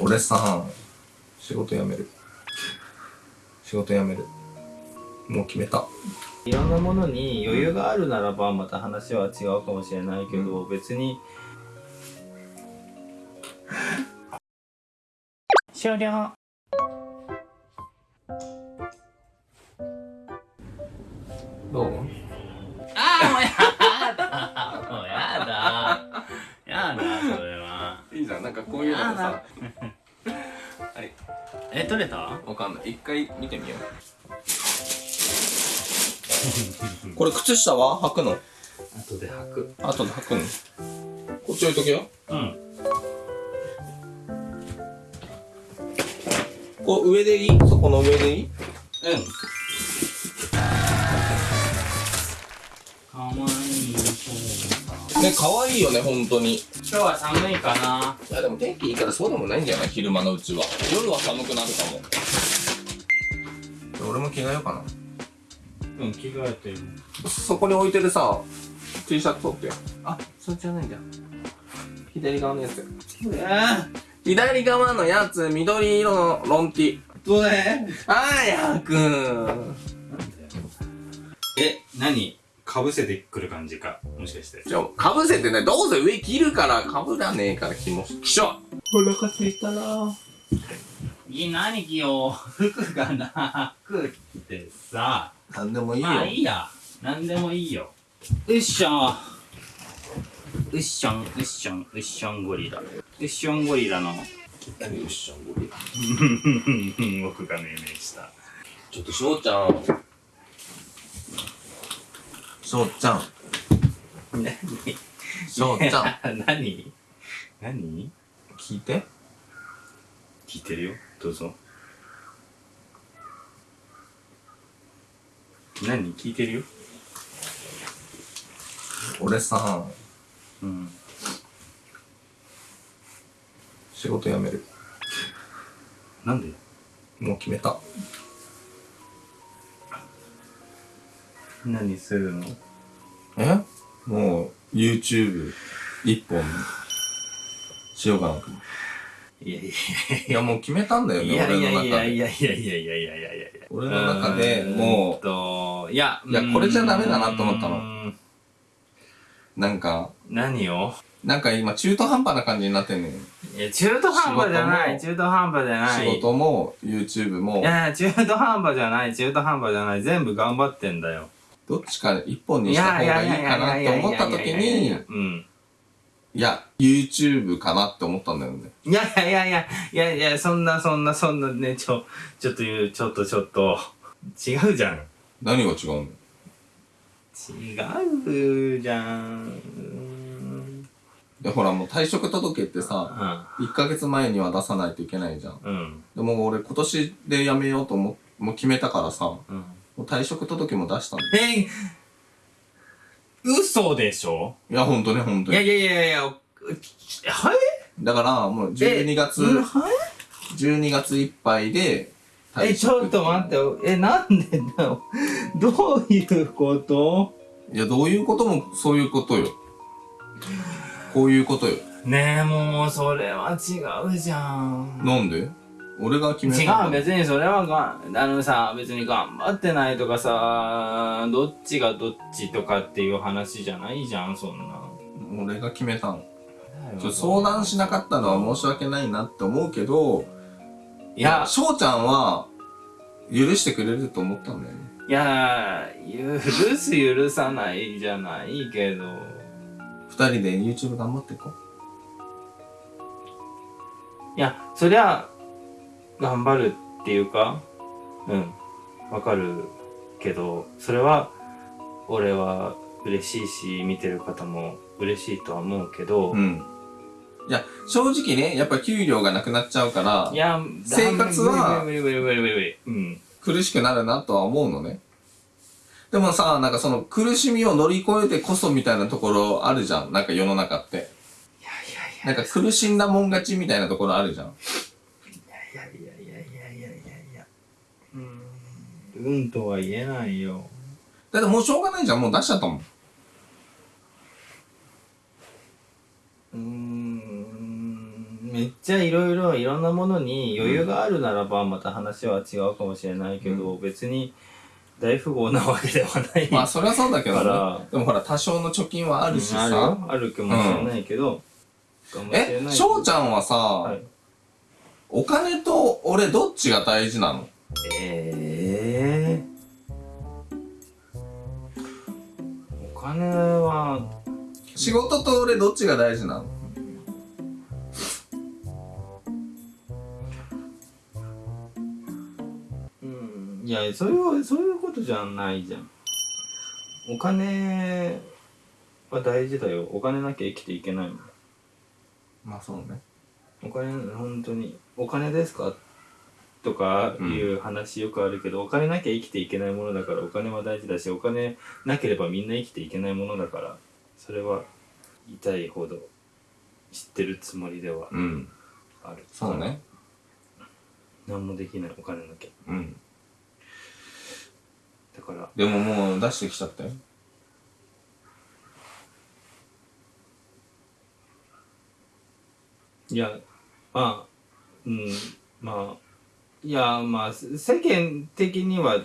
俺さ仕事辞める。仕事辞める。もう決めた。いろんなものに余裕があるならばまた話は違うかもしれないけど、別に。終了。どう？ああもうやだ。もうやだ。やだそれは。いいじゃん。なんかこういうのもさはいえ取れた？わかんない。一回見てみよう。これ靴下は？履くの？後で履く。後で履くの？こっち置いとけよ。うん。こう上でいい？そこの上でいい？うん。かわいい。ね可愛いよね本当に。い今日は寒いかなやでも天気いいからそうでもないんじゃない？昼間のうちは。夜は寒くなるかも。俺も着替えようかうん着替えてる。なそこに置いてるさ T シャツ取って。よあそっちじゃないんだ。左側のやつ。え左側のやつ緑色のロンティ。どれ？早くえ何？かぶせてくる感じかもしかして。じゃあかぶせてねどうせ上着るからかぶらねえから気もきしょお腹すいたな。いい何着よ。う服がなくってさ。なんでもいいよ、まあいいや。何でもいいよ。うっしょうっしょんうっしょんうっしょんゴリラ。うっしょんゴリラの。何よっしゃんゴリラ。僕が命名した。ちょっと翔ちゃん翔ちゃん何？翔ちゃんん何？何？聞いて。聞いてるよ。どうぞ。何？聞いてるよ。俺さうん。仕事辞める。なんで？もう決めた何するの？え？もう YouTube 一本しようかなと思って。いやいやいや。もう決めたんだよねいやい俺の中やいやいでやいやいやいやいや。いやいや俺の中でもう。いやいやこれじゃダメだなと思ったの。なんか。何を？なんか今中途半端な感じになってんねんいや中途半端じゃない。仕中途半端じゃない。仕事も YouTube も。いやいや中途半端じゃない。中途半端じゃない。全部頑張ってんだよどっちか一本にした方がいいかなって思った時にうんいや YouTube かなって思ったんだよね。いやいやいやいやいやいやそんなそんなそんなねちょちょっと言うちょっとちょっと。違うじゃん。何が違うの？違うじゃん。うんでほらもう退職届ってさ1ヶ月前には出さないといけないじゃん。うん。でも俺今年で辞めようと思もう決めたからさもうん。う退職届も出したんだよえ嘘でしょ？いやほんとねほんとに。いやいやいやいやはいだからもう12月うんはい12月いっぱいでえ、ちょっと待って、え、なんでだよ？どういうこと？いやどういうこともそういうことよ。こういうことよ。ねえ、もう、それは違うじゃん。なんで？俺が決め違う、別にそれはが、あのさ、別に頑張ってないとかさ、どっちがどっちとかっていう話じゃないじゃん、そんな。俺が決めたの。相談しなかったのは申し訳ないなって思うけどいや、翔ちゃんは許してくれると思ったんだよね。いや、許す許さないじゃないけど。二人で YouTube 頑張っていこいや、そりゃ、頑張るっていうか、うん、わかるけど、それは、俺は嬉しいし、見てる方も嬉しいとは思うけど、ううんいや正直ねやっぱ給料がなくなっちゃうからいや、生活は無理無理無理無理無理無理無理。うん。苦しくなるなとは思うのねでもさなんかその苦しみを乗り越えてこそみたいなところあるじゃんなんか世の中っていやいやいや。なんか苦しんだもん勝ちみたいなところあるじゃんいやいやいやいやいやいやいや。うん。うんとは言えないよ。だってもうしょうがないじゃん。もう出しちゃったもん。うーん。めっちゃいろいろいろんなものに余裕があるならばまた話は違うかもしれないけど、別に大富豪なわけではない。まあそれはそうだけどね。でもほら多少の貯金はあるしあるさよ。あるかもしれないけど、かもしれえ翔ちゃんはさ、はい。お金と俺どっちが大事なの？ええお金は。仕事と俺どっちが大事なの？うん。いやそういうそういうことじゃないじゃん。お金は大事だよ。お金なきゃ生きていけないもん。まあそうね。お金本当に。お金ですか？とかいう話よくあるけど、お金なきゃ生きていけないものだからお金は大事だしお金なければみんな生きていけないものだからそれは痛いほど知ってるつもりではうん。ある。そうね。何もできないお金なきゃうん。だからでももう出してきちゃったよ。いやまあうん。まあいやまあせ世間的には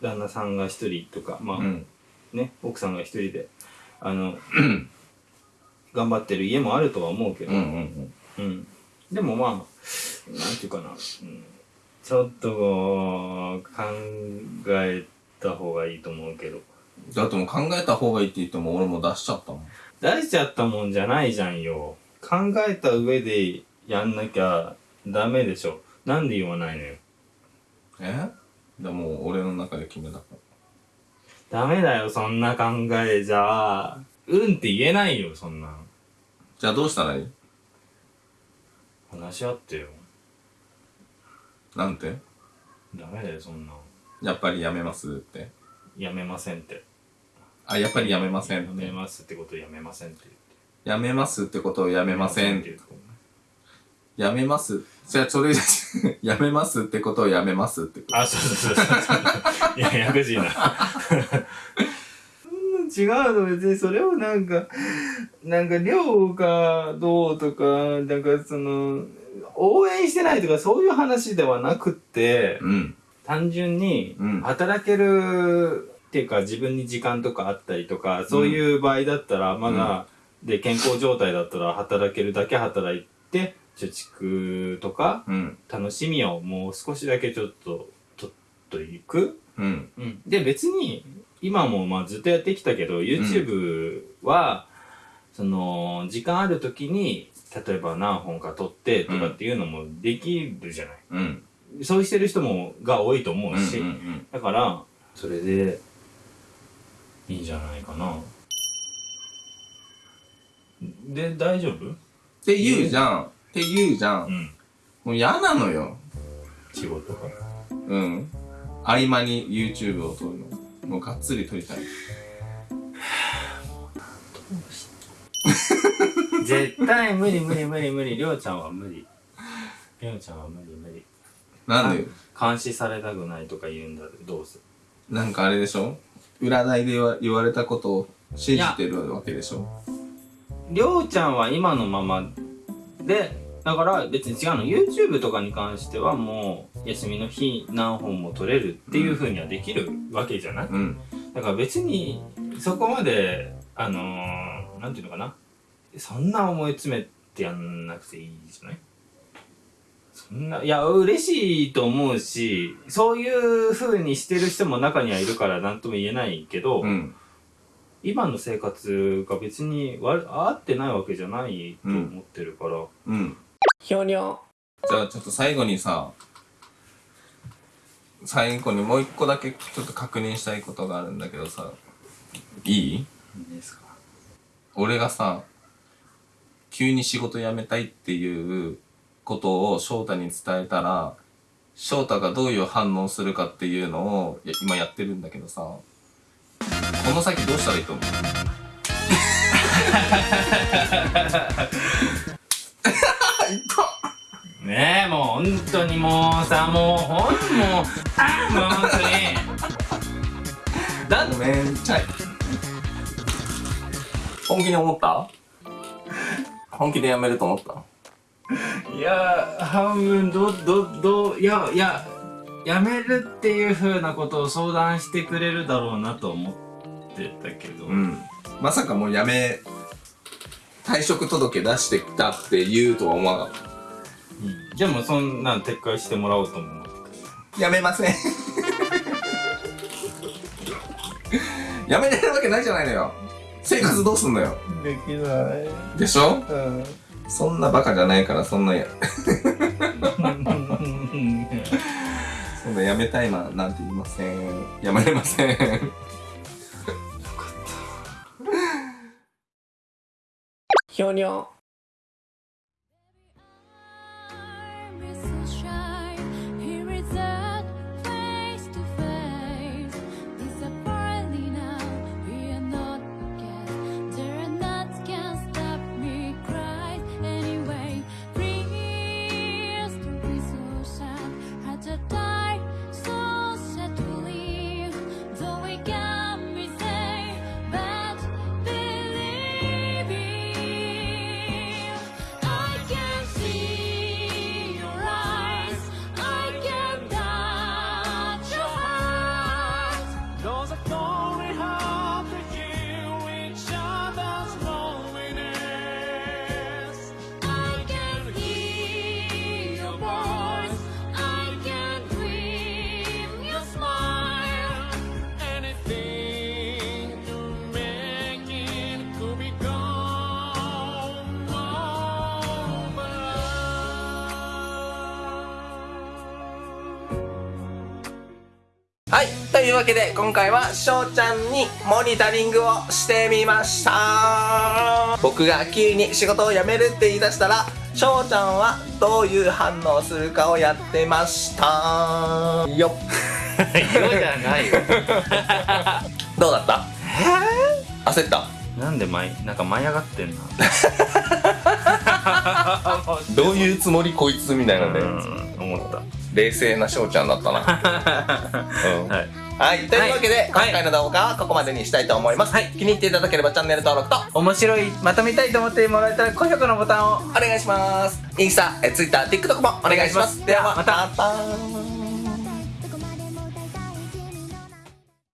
旦那さんが一人とかまあ、うん。ね奥さんが一人であの 頑張ってる家もあるとは思うけど、うんうんうん。でもまあなんていうかな、うん、ちょっと考えた方がいいと思うけど。だってもう考えた方がいいって言っても俺も出しちゃったもん。出しちゃったもんじゃないじゃんよ。考えた上でやんなきゃダメでしょなんで言わないのよ。え？でも俺の中で決めたからダメだよそんな考えじゃ。うんって言えないよそんなん。じゃあどうしたらいい？話し合ってよ。なんて？ダメだよそんなん。やっぱりやめますって？やめませんって。あやっぱりやめませんやって。めますってことやめませんって言って。やめますってことをやめませんって。言うとこやめます。じゃあそれ やめますってことをやめますってこと。あそうそうそうそう。いやややこしいな。違うの別にそれをなんかなんか量がどうとかなんかその応援してないとかそういう話ではなくってうん。単純にうん。働けるっていうか自分に時間とかあったりとかそういう場合だったらまだ、で健康状態だったら働けるだけ働いて貯蓄とかうん。楽しみをもう少しだけちょっと取っといく、うん。で別に今もまあずっとやってきたけど YouTube は、その時間ある時に例えば何本か撮ってとかっていうのもできるじゃない、うん。そうしてる人もが多いと思うし、うんうん。だからそれでいいんじゃないかな。で大丈夫？って言うじゃんって言うじゃん。うん。もう嫌なのよ。仕事がうん。合間に YouTube を撮るの。もうがっつり撮りたい。絶対無理無理無理無理。りょうちゃんは無理。りょうちゃんは無理無理。なんで？監視されたくないとか言うんだどうする？なんかあれでしょ？占いで言わ言われたことを信じてるわけでしょ？りょうちゃんは今のままでだから別に違うの。YouTube とかに関してはもう休みの日何本も撮れるっていう風にはできるわけじゃない、うん。だから別にそこまであのー、なんていうのかな。そんな思い詰めてやんなくていいじゃない？そんないや嬉しいと思うしそういう風にしてる人も中にはいるから何とも言えないけど、うん。今の生活が別に悪合ってないわけじゃないと思ってるから、うんひょにょじゃあちょっと最後にさ最後にもう一個だけちょっと確認したいことがあるんだけどさいい？いいですか？俺がさ急に仕事辞めたいっていうことを翔太に伝えたら翔太がどういう反応するかっていうのを今やってるんだけどさこの先どうしたらいいと思う？ねえもう本当にもうさもうほんもうあーもう本当に。だごめんちゃい本気で思った？本気で辞めると思った？いや半分どどどいやいややめるっていう風なことを相談してくれるだろうなと思ってたけど、うん。まさかもうやめ退職届出してきたって言うとは思わなかったうん。じゃあもうそんなん撤回してもらおうと思うやめません。やめれるわけないじゃないのよ。生活どうすんのよ。できない。でしょ？うん。そんなバカじゃないからそんなや そんなやめたいななんて言いません。やめれません。ひょにょはいというわけで今回はしょうちゃんにモニタリングをしてみました。僕が急に仕事を辞めるって言い出したらしょうちゃんはどういう反応するかをやってました。よっ。色じゃないよ。どうだった？焦った？なんで舞なんか舞い上がってんな。どういうつもりこいつみたいなんで。うん思った冷静なしょうちゃんだったな、うん。はい。はい、というわけで、はい。今回の動画はここまでにしたいと思います、気に入っていただければチャンネル登録と面白いまとめたいと思ってもらえたら高評価のボタンをお願いします。インスタ、えツイッター、TikTok もお願いします。お願いします。ではまた。また